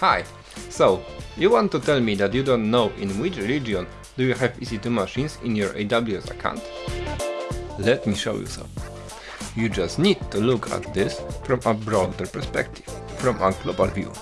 Hi. So, you want to tell me that you don't know in which region do you have EC2 machines in your AWS account? Let me show you some. You just need to look at this from a broader perspective, from a global view.